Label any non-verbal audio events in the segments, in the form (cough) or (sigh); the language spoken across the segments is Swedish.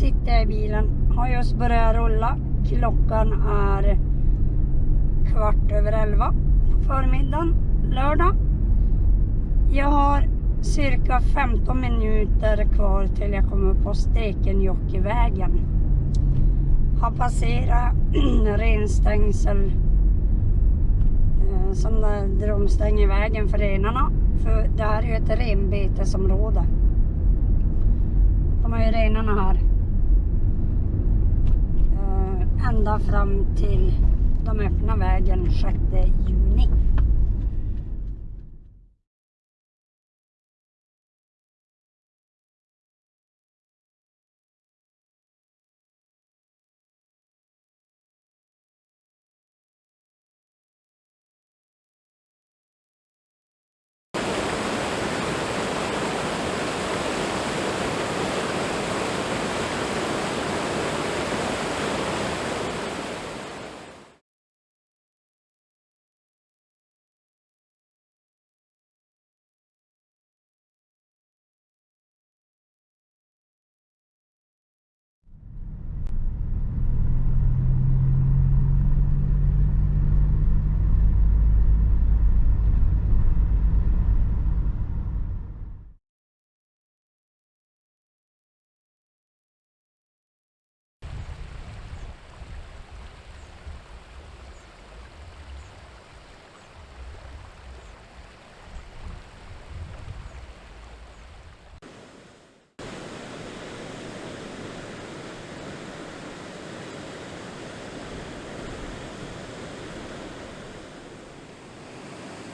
Sitter jag i bilen. Har just börjat rulla. Klockan är kvart över elva på förmiddagen lördag. Jag har cirka 15 minuter kvar till jag kommer upp på Stekenjokkvägen. Har passerat (clears throat) renstängsel eh, som där de stänger vägen för renarna. För det här är ju ett renbetesområde. De har ju renarna här. Ända fram till de öppnar vägen 6 juni.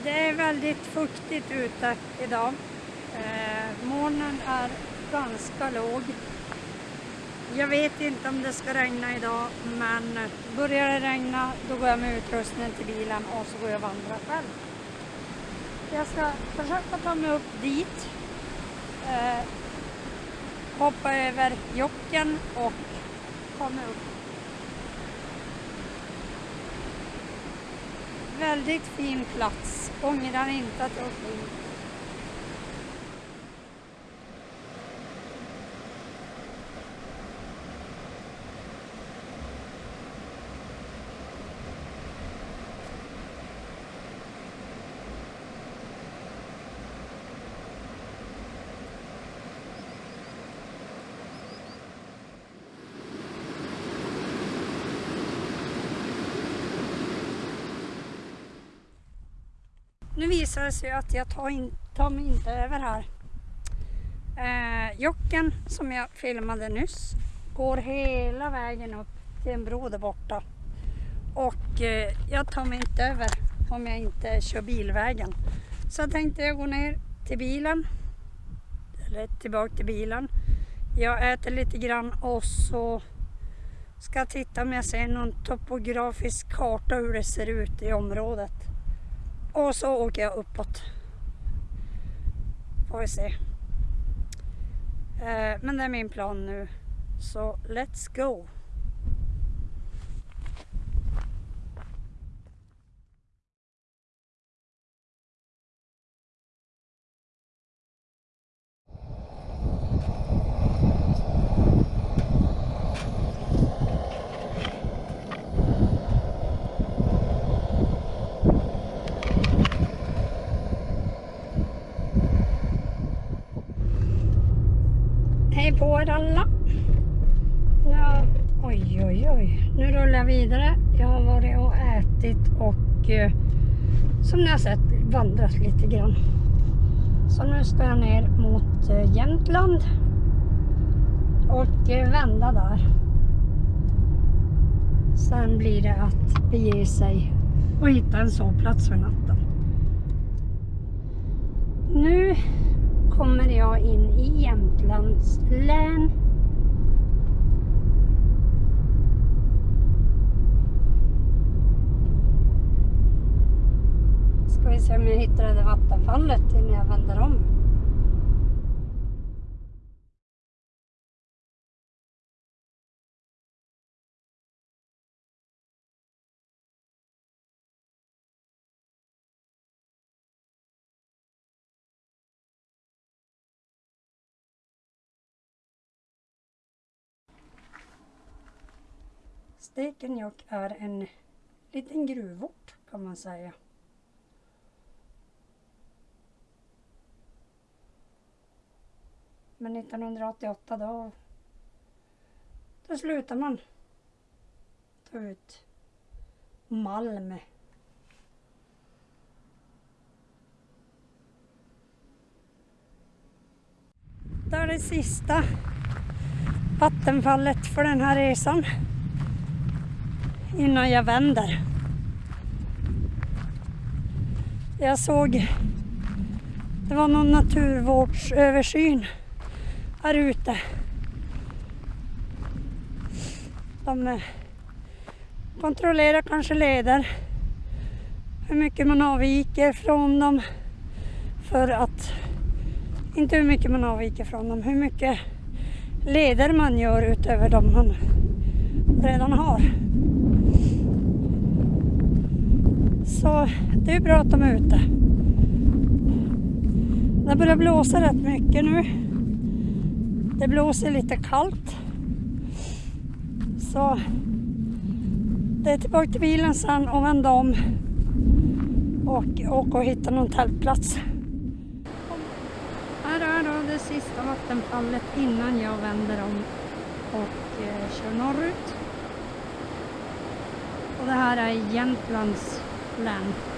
Det är väldigt fuktigt ute idag. Eh, molnen är ganska låg. Jag vet inte om det ska regna idag men börjar det regna då går jag med utrustningen till bilen och så går jag och vandrar själv. Jag ska försöka ta mig upp dit. Eh, hoppa över jocken och ta mig upp Väldigt fin plats. Ångrar inte att jag åkte in. Nu visar det sig att jag tar, in, tar mig inte över här. Eh, jocken som jag filmade nyss går hela vägen upp till en bro där borta. Och eh, jag tar mig inte över om jag inte kör bilvägen. Så jag tänkte jag gå ner till bilen. Eller tillbaka till bilen. Jag äter lite grann och så ska jag titta om jag ser någon topografisk karta hur det ser ut i området. Och så åker jag uppåt. Får vi se. Eh, men det är min plan nu. Så let's go. På er alla. Ja, oj, oj, oj. Nu rullar jag vidare. Jag har varit och ätit och eh, som ni har sett vandrat lite grann. Så nu ska jag ner mot eh, Jämtland och eh, vända där. Sen blir det att bege sig och hitta en sovplats för natten. Nu kommer jag in i Jämtlands län. Ska vi se om jag hittar det där vattenfallet innan jag vänder om. Stekenjokk är en liten gruvort kan man säga. Men 1988 då, då slutade man ta ut malm. Det är det sista vattenfallet för den här resan innan jag vänder. Jag såg det var någon naturvårdsöversyn här ute. De eh, kontrollerar kanske leder, hur mycket man avviker från dem för att, inte hur mycket man avviker från dem, hur mycket leder man gör utöver de man redan har. Så det är bra att de är ute. Det börjar blåsa rätt mycket nu. Det blåser lite kallt. Så det är tillbaka till bilen sen och vända om och åka och hitta någon tältplats. Här är då det sista vattenfallet innan jag vänder om och eh, kör norrut. Och det här är Jämtlands län.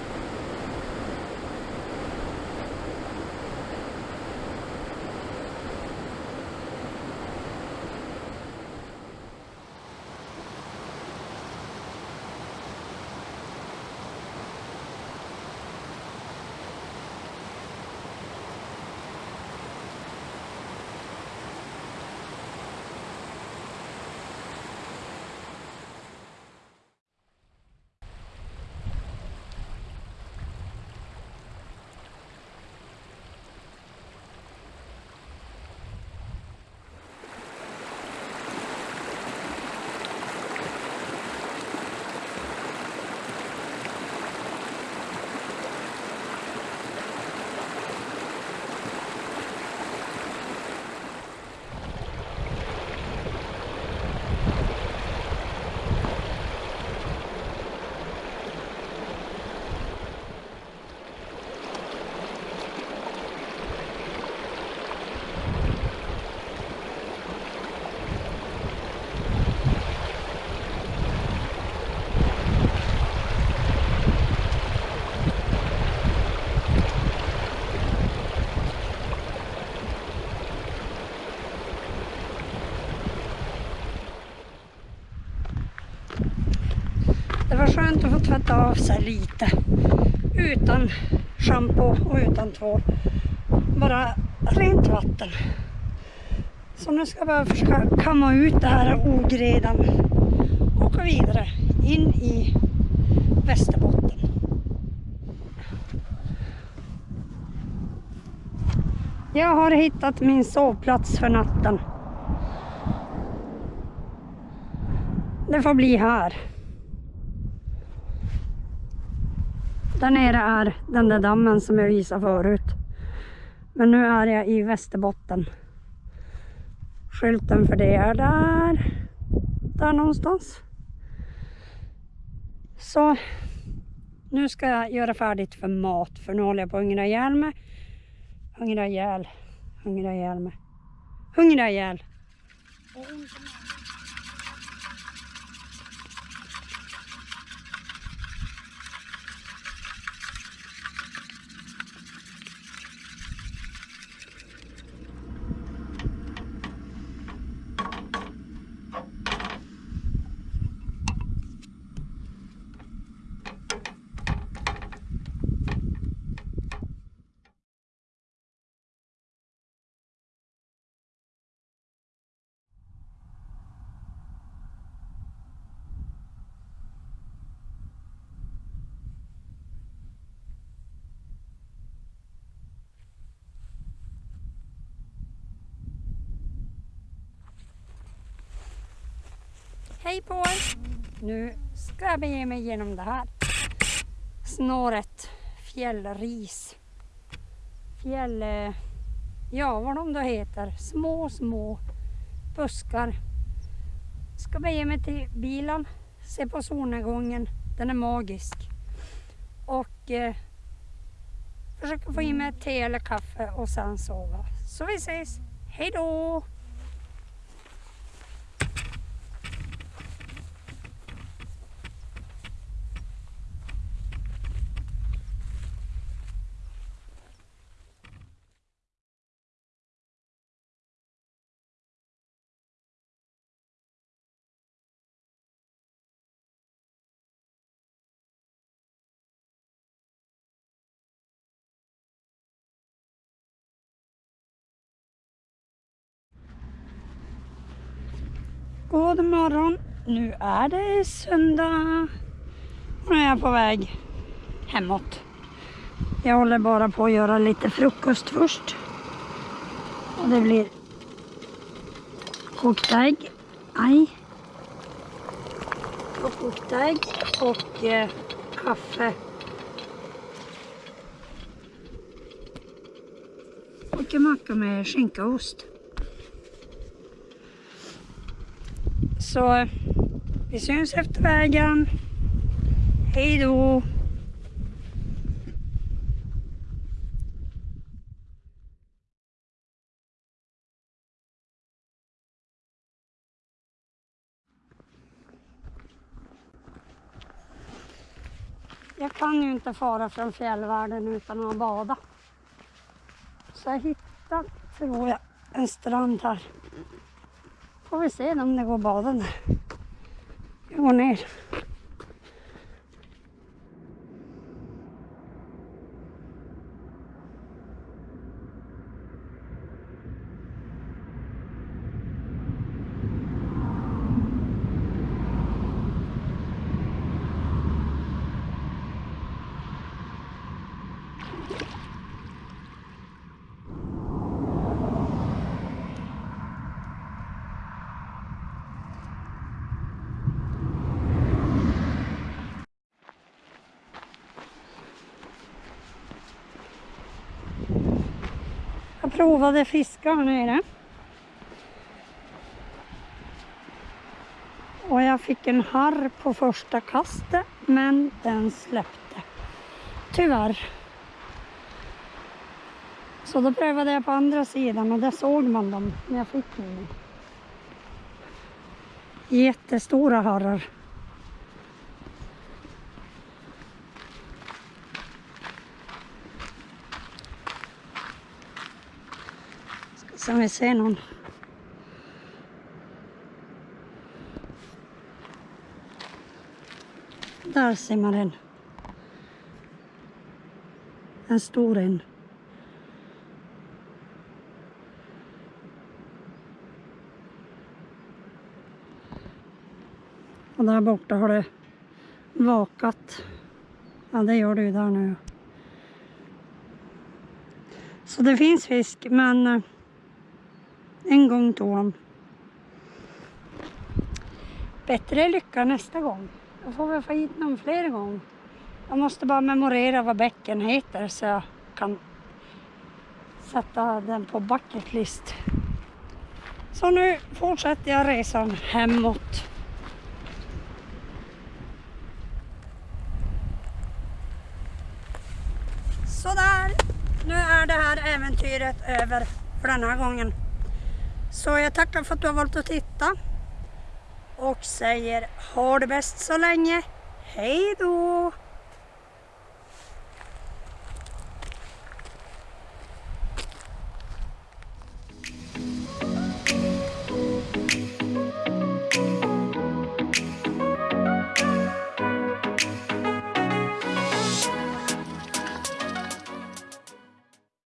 Skönt att få tvätta av sig lite. Utan shampoo och utan tvål. Bara rent vatten. Så nu ska jag bara försöka kamma ut det här ogredan. Och åka vidare in i Västerbotten. Jag har hittat min sovplats för natten. Det får bli här. Där nere är den där dammen som jag visade förut. Men nu är jag i Västerbotten. Skylten för det är där. Där någonstans. Så nu ska jag göra färdigt för mat. För nu håller jag på att hungra ihjäl mig. Hungra ihjäl. Hungra ihjäl mig. Hungra ihjäl. Hej på er! Nu ska jag bege mig igenom det här snåret fjällris. Fjäll... Eh, ja, vad de då heter. Små, små buskar. Ska bege mig till bilen se på solnedgången. Den är magisk. Och eh, försöka få i mig ett te eller kaffe och sen sova. Så vi ses. Hej då! God morgon! Nu är det söndag. Nu är jag på väg hemåt. Jag håller bara på att göra lite frukost först. Och det blir kokta ägg. Aj. Och kokta ägg och eh, kaffe. Och en macka med skinka och ost. Så vi syns efter vägen. Hej då! Jag kan ju inte fara från fjällvärlden utan att bada. Så jag hittade, tror jag, en strand här. Får vi se om det går att bada där. Jag går ner. Provade fiska här nere. Och jag fick en harr på första kastet men den släppte. Tyvärr. Så då prövade jag på andra sidan och där såg man dem när jag fick in. Jättestora harrar. Ska se om vi ser någon. Där ser man en. En stor en. Och där borta har det vakat. Ja, det gör det ju där nu. Så det finns fisk, men eh, en gång tog han. Bättre lycka nästa gång. Då får vi få hit någon fler gång. Jag måste bara memorera vad bäcken heter så jag kan sätta den på bucket list. Så nu fortsätter jag resan hemåt. Sådär, nu är det här äventyret över för den här gången. Så jag tackar för att du har valt att titta. Och säger ha det bäst så länge. Hej då!